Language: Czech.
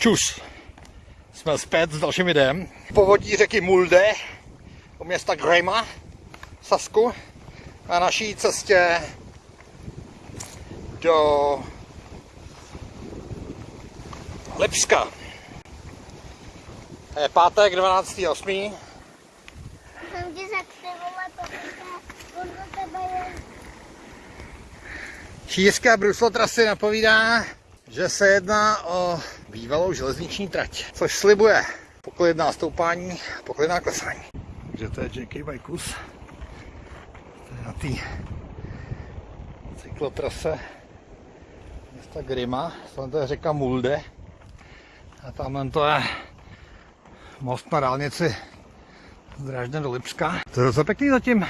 Čus. Jsme zpět s dalším videem. Povodí řeky Mulde u města Grejma v Sasku na naší cestě do Lipska. Je pátek 12.8. Jsem ti řekl, ty vole, protože on do tebe je... Šířka bruslo trasy napovídá, že se jedná o bývalou železniční trať, což slibuje poklidná stoupání, poklidná klesání. Takže to je JK Bajkus. Na té cyklotrase města Grima. Tam to je řeka Mulde. A tam to je most na dálnici z Drážďan do Lipska. To je docela pěkný zatím.